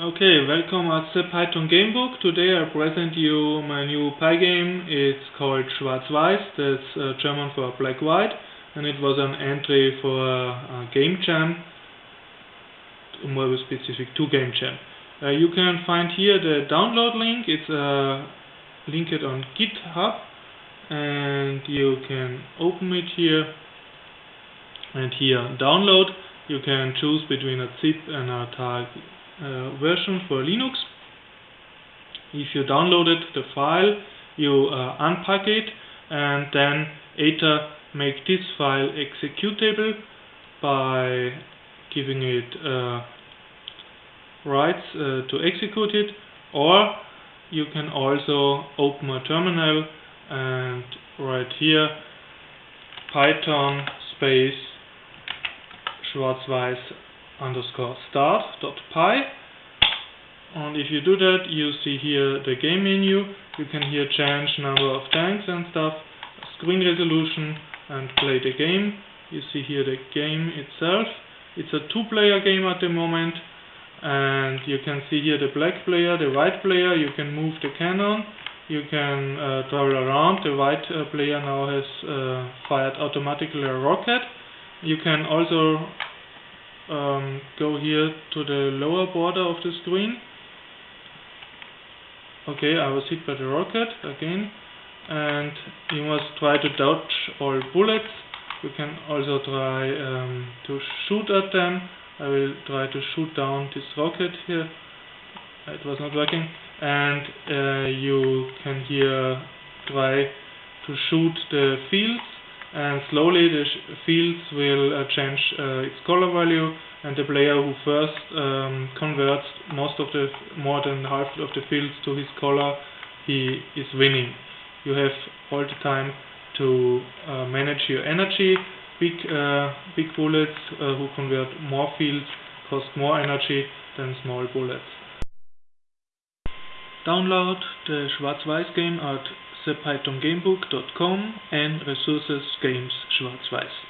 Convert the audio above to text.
Okay, welcome at the Python Gamebook. Today I present you my new Pygame. It's called Schwarz-Weiß, that's uh, German for black-white, and it was an entry for a game jam, more specific to game jam. Uh, you can find here the download link. It's uh, linked on GitHub, and you can open it here, and here download. You can choose between a zip and a tar uh, version for Linux. If you downloaded the file, you uh, unpack it and then either make this file executable by giving it uh, rights uh, to execute it or you can also open a terminal and write here python space schwarzweiß underscore start dot py. And if you do that you see here the game menu. You can here change number of tanks and stuff screen resolution and play the game. You see here the game itself. It's a two player game at the moment. And you can see here the black player the white player. You can move the cannon. You can uh, travel around. The white uh, player now has uh, fired automatically a rocket. You can also um, go here to the lower border of the screen. Okay, I was hit by the rocket again and you must try to dodge all bullets. You can also try um, to shoot at them. I will try to shoot down this rocket here. It was not working. And uh, you can here try to shoot the fields and slowly the fields will uh, change uh, its color value and the player who first um, converts most of the more than half of the fields to his color he is winning. You have all the time to uh, manage your energy. Big uh, big bullets uh, who convert more fields cost more energy than small bullets download the Schwarz-Weiß game at thepythongamebook.com and resources games schwarz-weiß